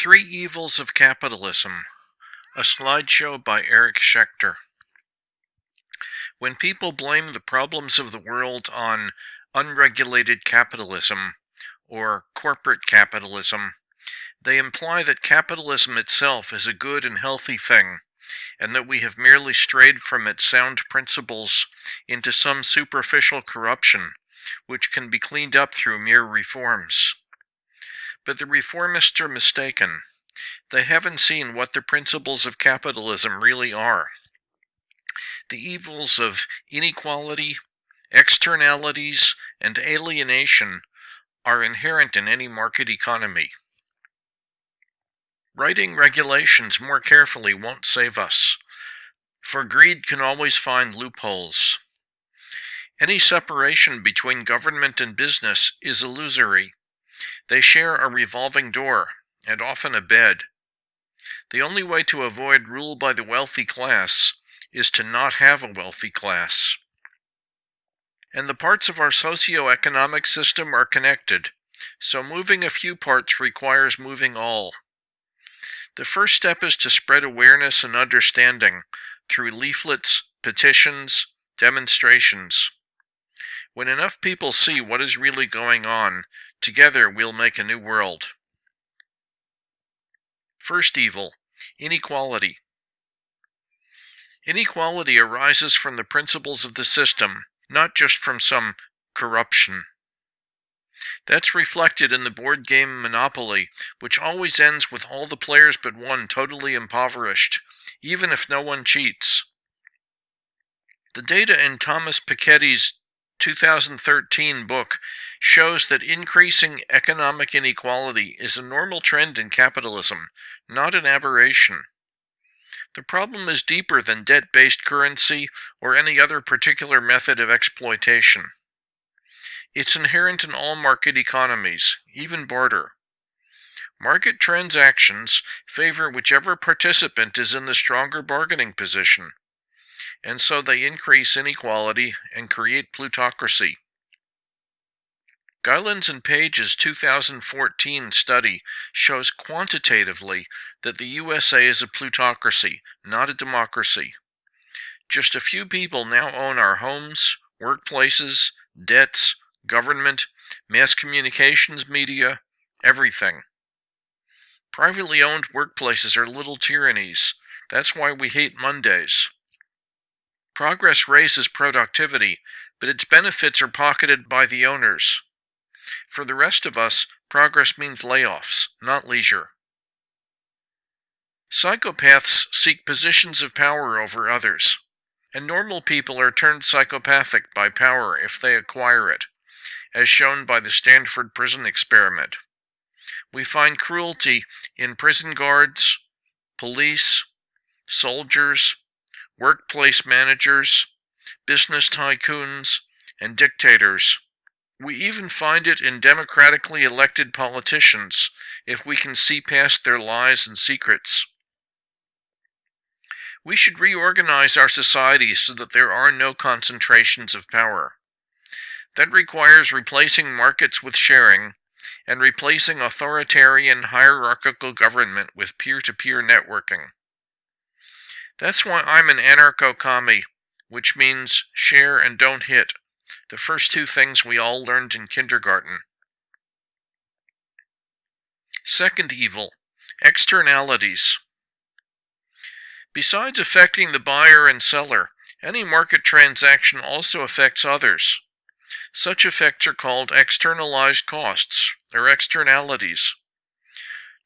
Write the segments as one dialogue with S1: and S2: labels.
S1: Three Evils of Capitalism, a slideshow by Eric Schechter. When people blame the problems of the world on unregulated capitalism or corporate capitalism, they imply that capitalism itself is a good and healthy thing, and that we have merely strayed from its sound principles into some superficial corruption, which can be cleaned up through mere reforms. But the reformists are mistaken. They haven't seen what the principles of capitalism really are. The evils of inequality, externalities, and alienation are inherent in any market economy. Writing regulations more carefully won't save us, for greed can always find loopholes. Any separation between government and business is illusory. They share a revolving door, and often a bed. The only way to avoid rule by the wealthy class is to not have a wealthy class. And the parts of our socio-economic system are connected, so moving a few parts requires moving all. The first step is to spread awareness and understanding through leaflets, petitions, demonstrations. When enough people see what is really going on, Together we'll make a new world. First evil, inequality. Inequality arises from the principles of the system, not just from some corruption. That's reflected in the board game Monopoly, which always ends with all the players but one totally impoverished, even if no one cheats. The data in Thomas Piketty's 2013 book shows that increasing economic inequality is a normal trend in capitalism, not an aberration. The problem is deeper than debt-based currency or any other particular method of exploitation. It's inherent in all market economies, even barter. Market transactions favor whichever participant is in the stronger bargaining position and so they increase inequality and create plutocracy. Gilens and Page's 2014 study shows quantitatively that the USA is a plutocracy, not a democracy. Just a few people now own our homes, workplaces, debts, government, mass communications media, everything. Privately owned workplaces are little tyrannies. That's why we hate Mondays. Progress raises productivity, but its benefits are pocketed by the owners. For the rest of us, progress means layoffs, not leisure. Psychopaths seek positions of power over others, and normal people are turned psychopathic by power if they acquire it, as shown by the Stanford prison experiment. We find cruelty in prison guards, police, soldiers, workplace managers, business tycoons, and dictators. We even find it in democratically elected politicians if we can see past their lies and secrets. We should reorganize our society so that there are no concentrations of power. That requires replacing markets with sharing and replacing authoritarian hierarchical government with peer-to-peer -peer networking. That's why I'm an anarcho-commie, which means share and don't hit, the first two things we all learned in kindergarten. Second evil, externalities. Besides affecting the buyer and seller, any market transaction also affects others. Such effects are called externalized costs, or externalities.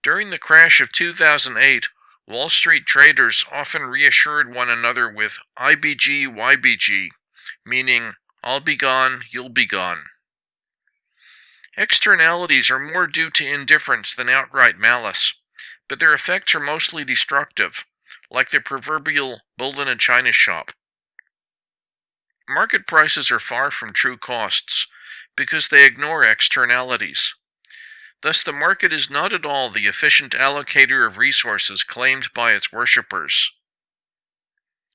S1: During the crash of 2008, Wall Street traders often reassured one another with IBG YBG, meaning I'll be gone, you'll be gone. Externalities are more due to indifference than outright malice, but their effects are mostly destructive, like the proverbial bull in a china shop. Market prices are far from true costs because they ignore externalities. Thus the market is not at all the efficient allocator of resources claimed by its worshippers.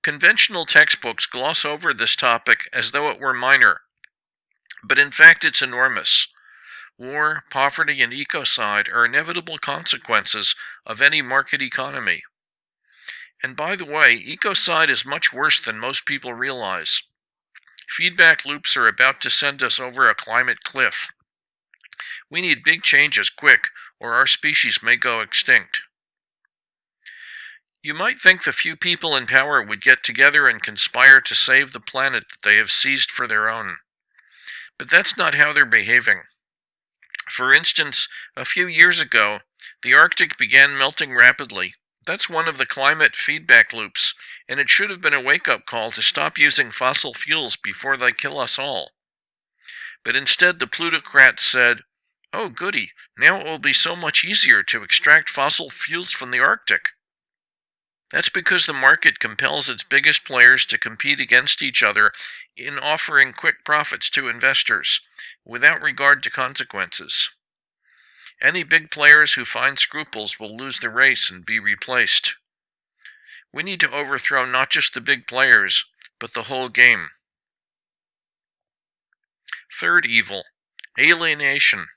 S1: Conventional textbooks gloss over this topic as though it were minor, but in fact it's enormous. War, poverty, and ecocide are inevitable consequences of any market economy. And by the way, ecocide is much worse than most people realize. Feedback loops are about to send us over a climate cliff. We need big changes quick, or our species may go extinct. You might think the few people in power would get together and conspire to save the planet that they have seized for their own. But that's not how they're behaving. For instance, a few years ago, the Arctic began melting rapidly. That's one of the climate feedback loops, and it should have been a wake-up call to stop using fossil fuels before they kill us all. But instead the plutocrats said, oh goody, now it will be so much easier to extract fossil fuels from the Arctic. That's because the market compels its biggest players to compete against each other in offering quick profits to investors, without regard to consequences. Any big players who find scruples will lose the race and be replaced. We need to overthrow not just the big players, but the whole game. Third evil, alienation.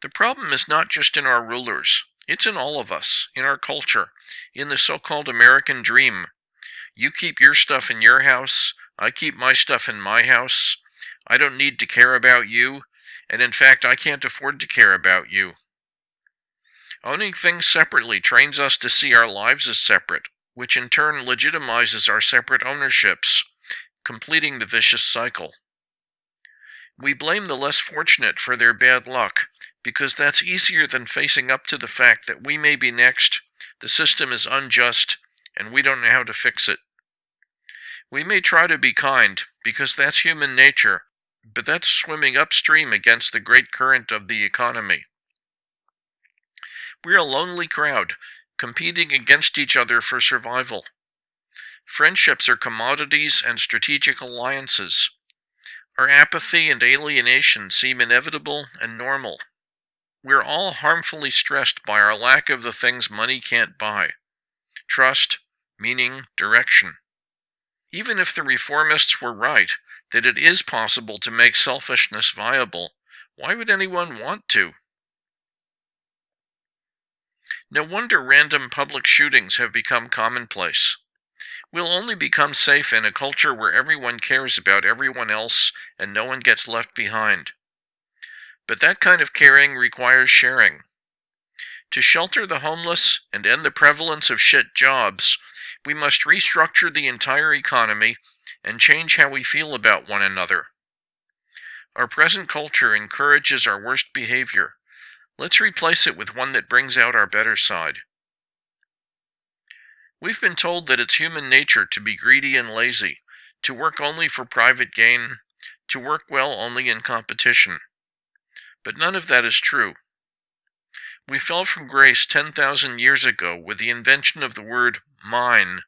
S1: The problem is not just in our rulers. It's in all of us, in our culture, in the so-called American dream. You keep your stuff in your house, I keep my stuff in my house. I don't need to care about you, and in fact I can't afford to care about you. Owning things separately trains us to see our lives as separate, which in turn legitimizes our separate ownerships, completing the vicious cycle. We blame the less fortunate for their bad luck, because that's easier than facing up to the fact that we may be next, the system is unjust, and we don't know how to fix it. We may try to be kind, because that's human nature, but that's swimming upstream against the great current of the economy. We're a lonely crowd, competing against each other for survival. Friendships are commodities and strategic alliances. Our apathy and alienation seem inevitable and normal. We're all harmfully stressed by our lack of the things money can't buy trust, meaning, direction. Even if the reformists were right that it is possible to make selfishness viable, why would anyone want to? No wonder random public shootings have become commonplace. We'll only become safe in a culture where everyone cares about everyone else and no one gets left behind. But that kind of caring requires sharing. To shelter the homeless and end the prevalence of shit jobs, we must restructure the entire economy and change how we feel about one another. Our present culture encourages our worst behavior. Let's replace it with one that brings out our better side. We've been told that it's human nature to be greedy and lazy, to work only for private gain, to work well only in competition. But none of that is true. We fell from grace 10,000 years ago with the invention of the word mine,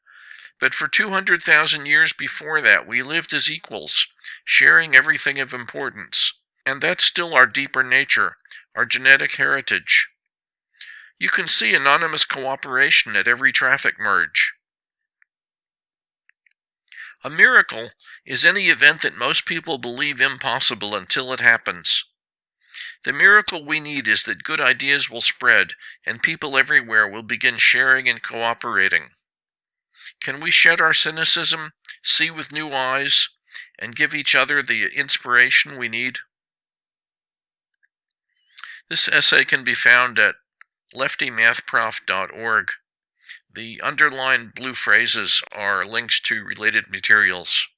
S1: but for 200,000 years before that we lived as equals, sharing everything of importance. And that's still our deeper nature, our genetic heritage. You can see anonymous cooperation at every traffic merge. A miracle is any event that most people believe impossible until it happens. The miracle we need is that good ideas will spread and people everywhere will begin sharing and cooperating. Can we shed our cynicism, see with new eyes, and give each other the inspiration we need? This essay can be found at leftymathprof.org. The underlined blue phrases are links to related materials.